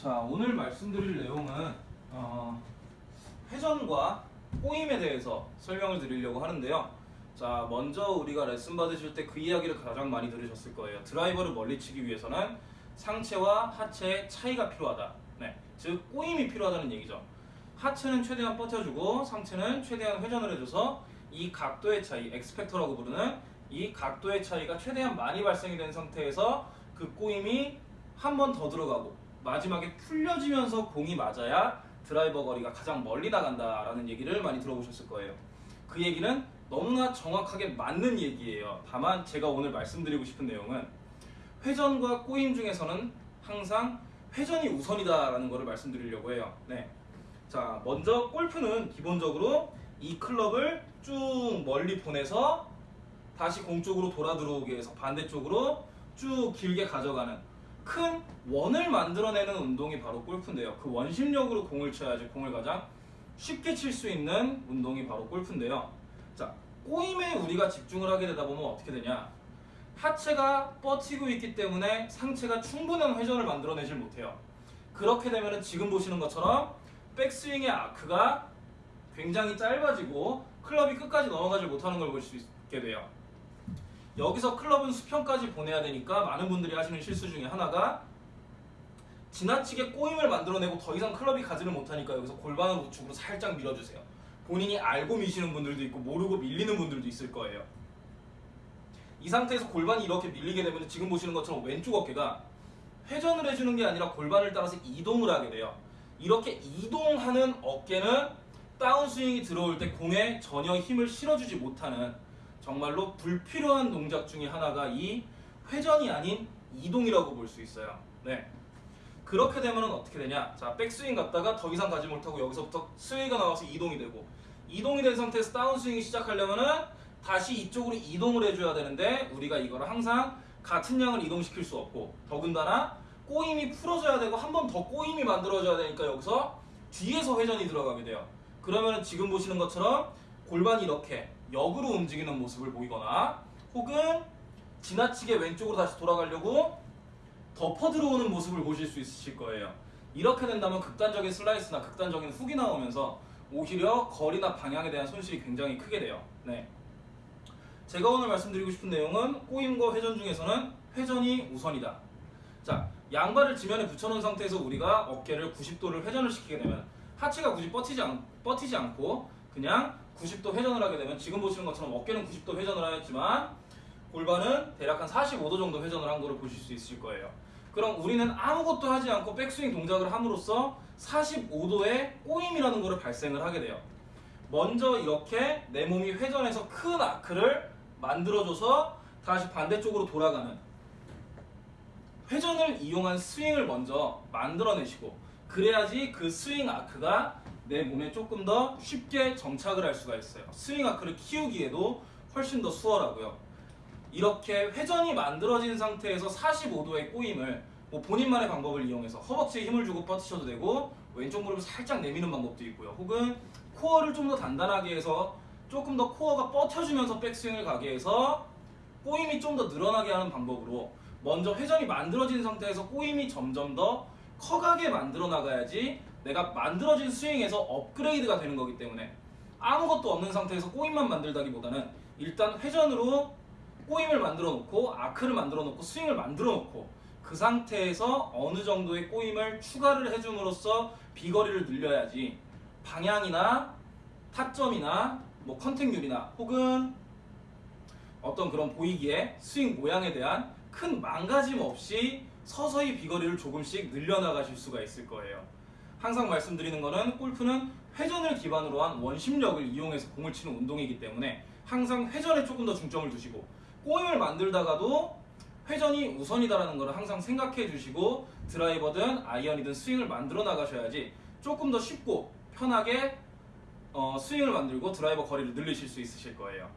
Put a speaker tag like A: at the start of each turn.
A: 자 오늘 말씀드릴 내용은 어, 회전과 꼬임에 대해서 설명을 드리려고 하는데요. 자 먼저 우리가 레슨 받으실 때 그 이야기를 가장 많이 들으셨을 거예요. 드라이버를 멀리 치기 위해서는 상체와 하체의 차이가 필요하다. 네, 즉 꼬임이 필요하다는 얘기죠. 하체는 최대한 버텨주고 상체는 최대한 회전을 해줘서 이 각도의 차이, X-factor라고 부르는 이 각도의 차이가 최대한 많이 발생이 된 상태에서 그 꼬임이 한 번 더 들어가고 마지막에 풀려지면서 공이 맞아야 드라이버 거리가 가장 멀리 나간다라는 얘기를 많이 들어보셨을 거예요. 그 얘기는 너무나 정확하게 맞는 얘기예요. 다만 제가 오늘 말씀드리고 싶은 내용은 회전과 꼬임 중에서는 항상 회전이 우선이다라는 것을 말씀드리려고 해요. 네. 자, 먼저 골프는 기본적으로 이 클럽을 쭉 멀리 보내서 다시 공 쪽으로 돌아 들어오게 해서 반대쪽으로 쭉 길게 가져가는 큰 원을 만들어내는 운동이 바로 골프인데요. 그 원심력으로 공을 쳐야지 공을 가장 쉽게 칠 수 있는 운동이 바로 골프인데요. 자, 꼬임에 우리가 집중을 하게 되다 보면 어떻게 되냐? 하체가 뻗치고 있기 때문에 상체가 충분한 회전을 만들어내질 못해요. 그렇게 되면 지금 보시는 것처럼 백스윙의 아크가 굉장히 짧아지고 클럽이 끝까지 넘어가지 못하는 걸 볼 수 있게 돼요. 여기서 클럽은 수평까지 보내야 되니까 많은 분들이 하시는 실수 중에 하나가 지나치게 꼬임을 만들어내고 더 이상 클럽이 가지를 못하니까 여기서 골반을 우측으로 살짝 밀어주세요. 본인이 알고 미시는 분들도 있고 모르고 밀리는 분들도 있을 거예요. 이 상태에서 골반이 이렇게 밀리게 되면 지금 보시는 것처럼 왼쪽 어깨가 회전을 해주는 게 아니라 골반을 따라서 이동을 하게 돼요. 이렇게 이동하는 어깨는 다운스윙이 들어올 때 공에 전혀 힘을 실어주지 못하는 정말로 불필요한 동작 중에 하나가 이 회전이 아닌 이동이라고 볼 수 있어요. 네. 그렇게 되면 어떻게 되냐? 자, 백스윙 갔다가 더 이상 가지 못하고 여기서부터 스윙가 나와서 이동이 되고 이동이 된 상태에서 다운스윙이 시작하려면은 다시 이쪽으로 이동을 해줘야 되는데 우리가 이거를 항상 같은 양을 이동시킬 수 없고 더군다나 꼬임이 풀어져야 되고 한 번 더 꼬임이 만들어져야 되니까 여기서 뒤에서 회전이 들어가게 돼요. 그러면은 지금 보시는 것처럼 골반이 이렇게 역으로 움직이는 모습을 보이거나 혹은 지나치게 왼쪽으로 다시 돌아가려고 덮어 들어오는 모습을 보실 수 있으실 거예요. 이렇게 된다면 극단적인 슬라이스나 극단적인 훅이 나오면서 오히려 거리나 방향에 대한 손실이 굉장히 크게 돼요. 네. 제가 오늘 말씀드리고 싶은 내용은 꼬임과 회전 중에서는 회전이 우선이다. 자, 양발을 지면에 붙여놓은 상태에서 우리가 어깨를 90도를 회전을 시키게 되면 하체가 굳이 뻗치지, 않, 뻗치지 않고 그냥 90도 회전을 하게 되면 지금 보시는 것처럼 어깨는 90도 회전을 하였지만 골반은 대략 한 45도 정도 회전을 한 거를 보실 수 있을 거예요. 그럼 우리는 아무것도 하지 않고 백스윙 동작을 함으로써 45도의 꼬임이라는 거를 발생을 하게 돼요. 먼저 이렇게 내 몸이 회전해서 큰 아크를 만들어줘서 다시 반대쪽으로 돌아가는 회전을 이용한 스윙을 먼저 만들어내시고 그래야지 그 스윙 아크가 내 몸에 조금 더 쉽게 정착을 할 수가 있어요. 스윙 아크를 키우기에도 훨씬 더 수월하고요. 이렇게 회전이 만들어진 상태에서 45도의 꼬임을 뭐 본인만의 방법을 이용해서 허벅지에 힘을 주고 뻗으셔도 되고 왼쪽 무릎을 살짝 내미는 방법도 있고요. 혹은 코어를 좀 더 단단하게 해서 조금 더 코어가 뻗쳐주면서 백스윙을 가게 해서 꼬임이 좀 더 늘어나게 하는 방법으로 먼저 회전이 만들어진 상태에서 꼬임이 점점 더 커가게 만들어 나가야지 내가 만들어진 스윙에서 업그레이드가 되는 거기 때문에 아무것도 없는 상태에서 꼬임만 만들다기보다는 일단 회전으로 꼬임을 만들어 놓고 아크를 만들어 놓고 스윙을 만들어 놓고 그 상태에서 어느 정도의 꼬임을 추가를 해줌으로써 비거리를 늘려야지 방향이나 타점이나 뭐 contact률이나 혹은 어떤 그런 보이기에 스윙 모양에 대한 큰 망가짐 없이 서서히 비거리를 조금씩 늘려나가실 수가 있을 거예요. 항상 말씀드리는 거는 골프는 회전을 기반으로 한 원심력을 이용해서 공을 치는 운동이기 때문에 항상 회전에 조금 더 중점을 두시고 꼬임을 만들다가도 회전이 우선이다라는 걸 항상 생각해 주시고 드라이버든 아이언이든 스윙을 만들어 나가셔야지 조금 더 쉽고 편하게 어, 스윙을 만들고 드라이버 거리를 늘리실 수 있으실 거예요.